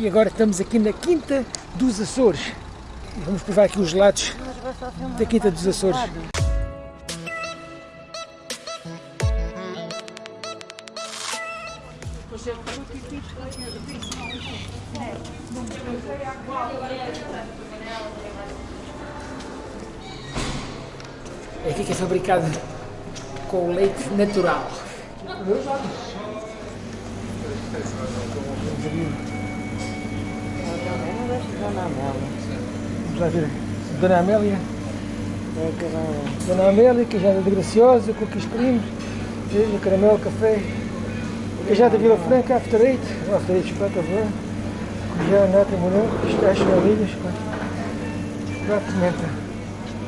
E agora estamos aqui na Quinta dos Açores. Vamos provar aqui os gelados da Quinta dos Açores. É aqui que é fabricado com leite natural. Vamos lá ver. Dona Amélia. Dona Amélia, queijada de Graciosa, cookies cream, queijo, caramelo, café. Queijada Vila Franca, after eight. O after eight, chocolate, avô. Já nata, morango, pistache, varilhas. Chocolate, pimenta.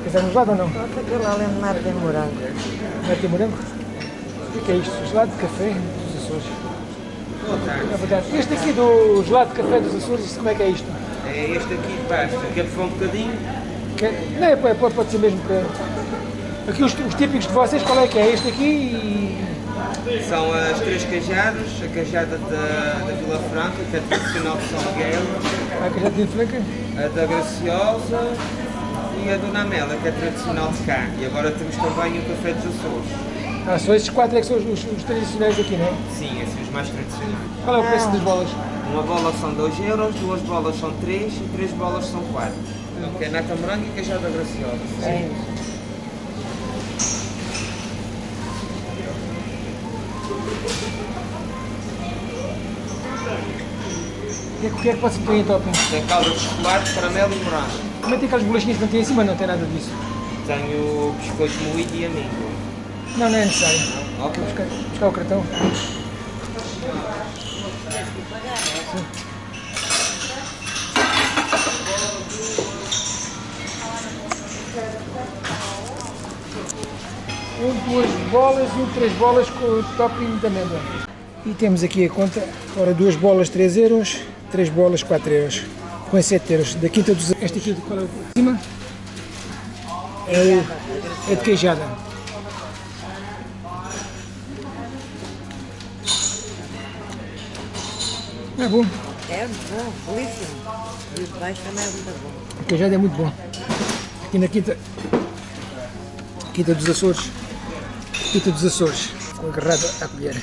Quer gelado ou não? Falta aquele ali nada de morango. Nata de morango? O que é isto? Gelado de café dos Açores. É. Este aqui do gelado de café dos Açores, como é que é isto? É este aqui de pasta. Quer provar um bocadinho? Que- não, é, pode, pode ser mesmo que... Aqui os, os típicos de vocês, qual é que é? Este aqui e... São as três queijadas. A queijada da, da Vila Franca, que é tradicional de São Miguel. A queijada de franca. A da Graciosa e a Dona Amélia, que é tradicional de cá. E agora temos também o café dos Açores. Ah, só estes quatro é que são os, os- os tradicionais aqui, não é? Sim, esses os mais tradicionais. Qual é o preço das bolas? Uma bola são 2 euros, duas bolas são 3 e três bolas são 4. Que é nata morango e queijada graciosa. É. O que, é, que- é que pode ser em topping? Tem calda de chocolate, caramelo e morango. Como é que tem aquelas bolachinhas que não tem em cima? Não tem nada disso. Tenho biscoito moído e amêndoa. Não, não é necessário. Ok. Buscar, buscar o cartão. Um, duas bolas e um, três bolas com o topping de amêndoa. E temos aqui a conta, ora duas bolas 3 euros, três bolas 4 euros, com 7 euros. Da quinta dos... Esta aqui de qual é o cima? É, é de queijada. É bom. É bom, belíssimo. E o de baixo também é muito bom. O queijado é muito bom. Aqui na Quinta, Quinta dos Açores. Quinta dos Açores. Com agarrado à colher.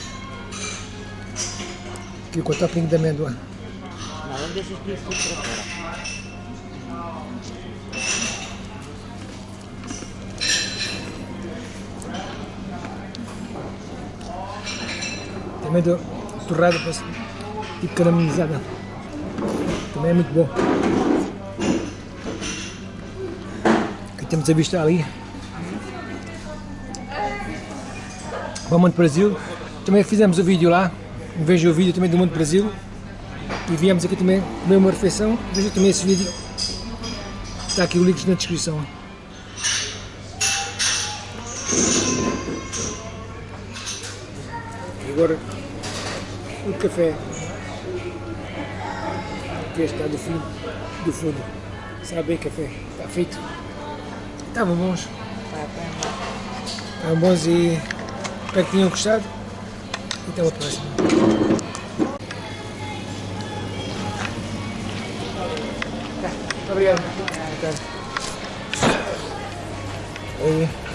Aqui com o topping de amêndoa. Não, não deixas isso tudo para fora. Também do torrada, tipo caramelizada. Também é muito bom. Aqui temos a vista ali. Para o Monte Brasil. Também fizemos o vídeo lá. Vejam o vídeo também do Monte Brasil. E viemos aqui também comer uma refeição. Vejam também esse vídeo. Está aqui o link na descrição. E agora o café que está do fundo, do fundo. Sabe bem café, está feito. Estavam bons, Tá estavam bons e espero que tenham gostado. E até a próxima. Tá, Obrigado. Tarde. Aí.